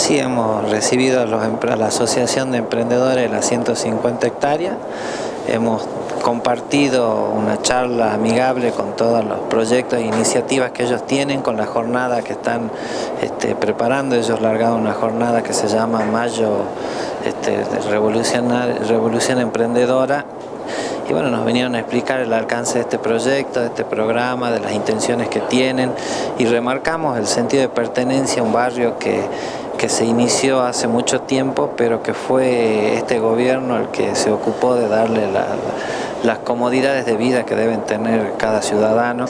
Sí, hemos recibido a, la Asociación de Emprendedores de las 150 hectáreas, hemos compartido una charla amigable con todos los proyectos e iniciativas que ellos tienen, con la jornada que están este, preparando, ellos largaron una jornada que se llama Mayo este, Revolución Emprendedora y bueno, nos vinieron a explicar el alcance de este proyecto, de este programa, de las intenciones que tienen y remarcamos el sentido de pertenencia a un barrio que, que se inició hace mucho tiempo, pero que fue este gobierno el que se ocupó de darle la las comodidades de vida que deben tener cada ciudadano.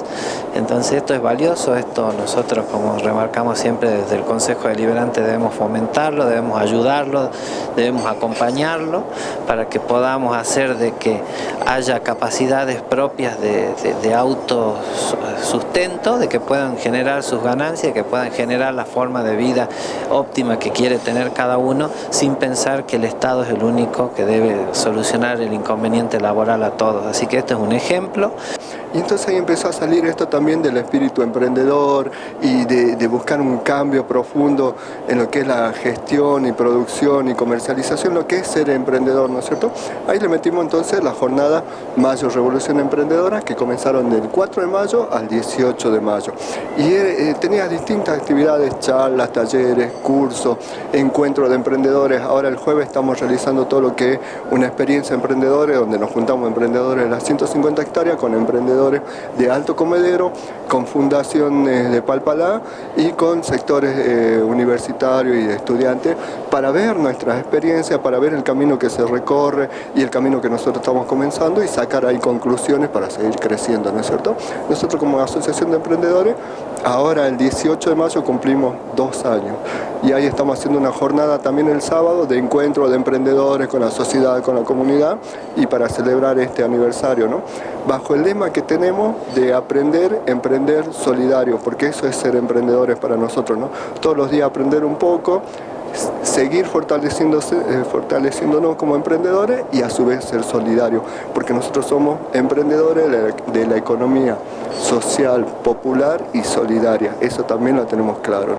Entonces esto es valioso, esto nosotros como remarcamos siempre desde el Consejo Deliberante debemos fomentarlo, debemos ayudarlo, debemos acompañarlo para que podamos hacer de que haya capacidades propias de, de, autosustento, de que puedan generar sus ganancias, que puedan generar la forma de vida óptima que quiere tener cada uno sin pensar que el Estado es el único que debe solucionar el inconveniente laboral a todos. Así que este es un ejemplo. Y entonces ahí empezó a salir esto también del espíritu emprendedor y de, buscar un cambio profundo en lo que es la gestión y producción y comercialización, lo que es ser emprendedor, ¿no es cierto? Ahí le metimos entonces la jornada Mayo Revolución Emprendedora que comenzaron del 4 de mayo al 18 de mayo. Y eh, eh, tenía distintas actividades, charlas, talleres, cursos, encuentros de emprendedores. Ahora el jueves estamos realizando todo lo que es una experiencia emprendedora donde nos juntamos emprendedores de las 150 hectáreas con emprendedores de Alto Comedero, con fundaciones de Palpalá y con sectores eh, universitarios y estudiantes para ver nuestras experiencias, para ver el camino que se recorre y el camino que nosotros estamos comenzando y sacar ahí conclusiones para seguir creciendo, ¿no es cierto? Nosotros como Asociación de Emprendedores, ahora el 18 de mayo cumplimos dos años y ahí estamos haciendo una jornada también el sábado de encuentro de emprendedores con la sociedad, con la comunidad y para celebrar este aniversario, ¿no? Bajo el lema que tenemos de aprender, emprender solidario, porque eso es ser emprendedores para nosotros, ¿no? Todos los días aprender un poco, seguir fortaleciéndose, eh, fortaleciéndonos como emprendedores y a su vez ser solidarios, porque nosotros somos emprendedores de la economía social, popular y solidaria, eso también lo tenemos claro.